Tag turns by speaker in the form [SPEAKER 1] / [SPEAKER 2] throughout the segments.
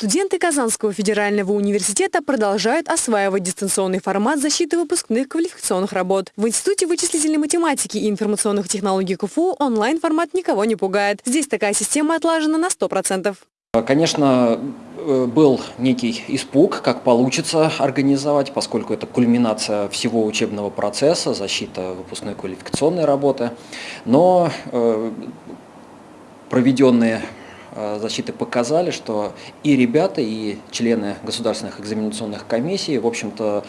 [SPEAKER 1] Студенты Казанского федерального университета продолжают осваивать дистанционный формат защиты выпускных квалификационных работ. В Институте вычислительной математики и информационных технологий КФУ онлайн-формат никого не пугает. Здесь такая система отлажена на 100%.
[SPEAKER 2] Конечно, э, был некий испуг, как получится организовать, поскольку это кульминация всего учебного процесса, защита выпускной квалификационной работы. Но э, проведенные Э, защиты показали, что и ребята, и члены государственных экзаменационных комиссий, в общем-то,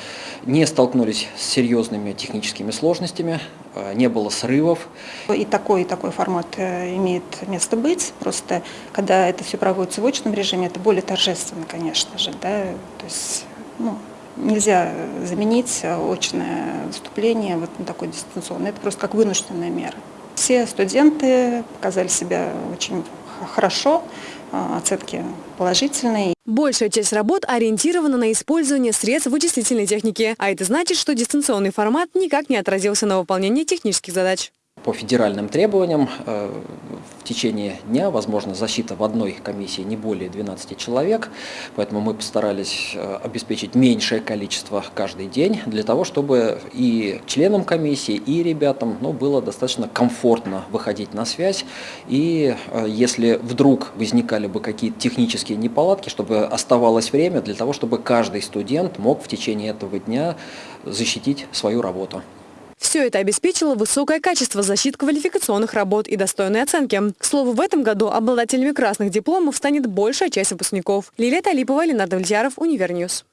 [SPEAKER 2] не столкнулись с серьезными техническими сложностями, э, не было срывов.
[SPEAKER 3] И такой, и такой формат э, имеет место быть. Просто, когда это все проводится в очном режиме, это более торжественно, конечно же. Да? То есть, ну, нельзя заменить очное выступление вот на такое дистанционное. Это просто как вынужденная мера. Все студенты показали себя очень хорошо, а, оценки положительные.
[SPEAKER 1] Большая часть работ ориентирована на использование средств вычислительной техники, а это значит, что дистанционный формат никак не отразился на выполнении технических задач.
[SPEAKER 2] По федеральным требованиям э, в течение дня, возможно, защита в одной комиссии не более 12 человек, поэтому мы постарались э, обеспечить меньшее количество каждый день, для того, чтобы и членам комиссии, и ребятам ну, было достаточно комфортно выходить на связь, и э, если вдруг возникали бы какие-то технические неполадки, чтобы оставалось время для того, чтобы каждый студент мог в течение этого дня защитить свою работу.
[SPEAKER 1] Все это обеспечило высокое качество защит квалификационных работ и достойные оценки. К слову, в этом году обладателями красных дипломов станет большая часть выпускников. Лилия Талипова, Ленар Давлетьяров, Univer News.